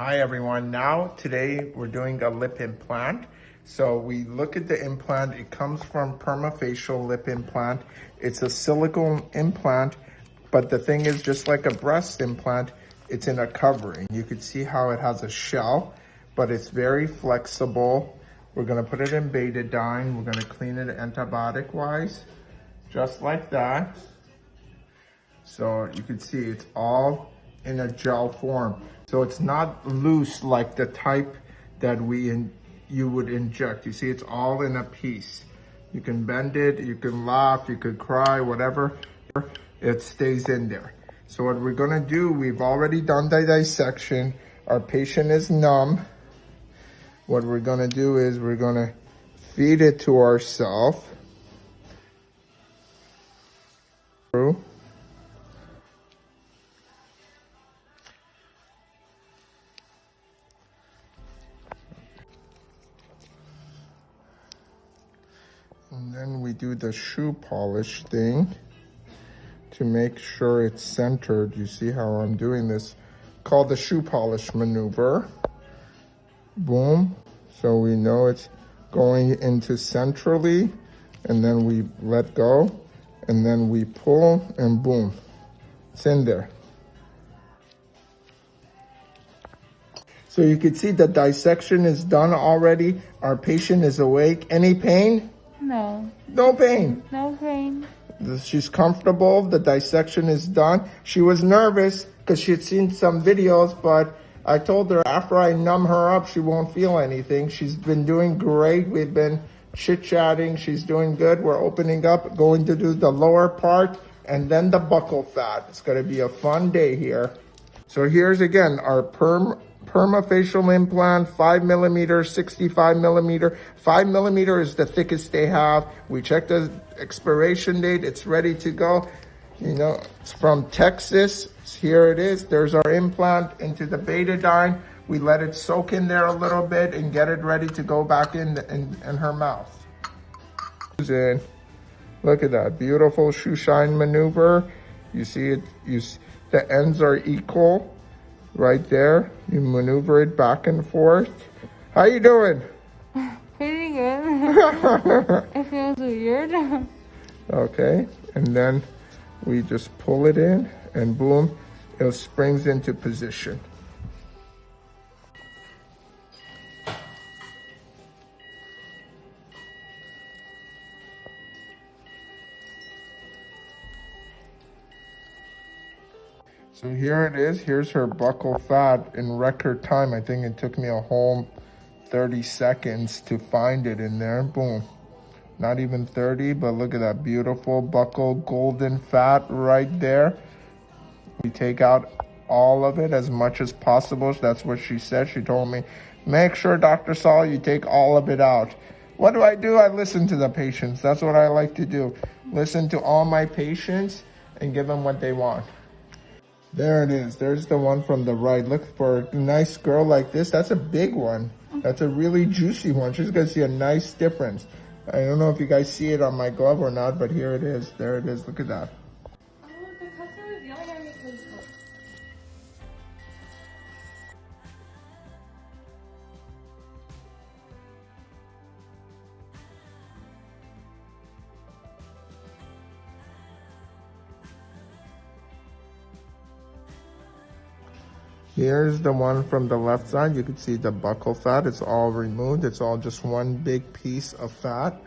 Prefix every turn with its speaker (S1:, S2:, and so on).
S1: Hi everyone. Now today we're doing a lip implant. So we look at the implant. It comes from Permafacial lip implant. It's a silicone implant, but the thing is just like a breast implant, it's in a covering. You can see how it has a shell, but it's very flexible. We're gonna put it in betadine. We're gonna clean it antibiotic wise, just like that. So you can see it's all in a gel form. So it's not loose like the type that we in, you would inject. You see, it's all in a piece. You can bend it, you can laugh, you could cry, whatever, it stays in there. So what we're gonna do, we've already done the dissection. Our patient is numb. What we're gonna do is we're gonna feed it to ourselves. And then we do the shoe polish thing to make sure it's centered. You see how I'm doing this? Called the shoe polish maneuver. Boom. So we know it's going into centrally and then we let go and then we pull and boom. It's in there. So you can see the dissection is done already. Our patient is awake. Any pain?
S2: No.
S1: No pain.
S2: No pain.
S1: She's comfortable. The dissection is done. She was nervous because she had seen some videos, but I told her after I numb her up, she won't feel anything. She's been doing great. We've been chit-chatting. She's doing good. We're opening up, going to do the lower part and then the buccal fat. It's going to be a fun day here. So here's again our perm permafacial implant, five millimeter, 65 millimeter. Five millimeter is the thickest they have. We checked the expiration date. It's ready to go. You know, it's from Texas. Here it is. There's our implant into the betadine. We let it soak in there a little bit and get it ready to go back in, in, in her mouth. In. Look at that beautiful shoe shine maneuver. You see it, you, the ends are equal right there. You maneuver it back and forth. How you doing?
S2: Pretty good. it feels weird.
S1: okay, and then we just pull it in and boom, it springs into position. So here it is. Here's her buccal fat in record time. I think it took me a whole 30 seconds to find it in there. Boom. Not even 30, but look at that beautiful buccal golden fat right there. We take out all of it as much as possible. That's what she said. She told me, make sure, Dr. Saul, you take all of it out. What do I do? I listen to the patients. That's what I like to do. Listen to all my patients and give them what they want. There it is. There's the one from the right. Look for a nice girl like this. That's a big one. That's a really juicy one. She's going to see a nice difference. I don't know if you guys see it on my glove or not, but here it is. There it is. Look at that. Here's the one from the left side. You can see the buccal fat. It's all removed. It's all just one big piece of fat.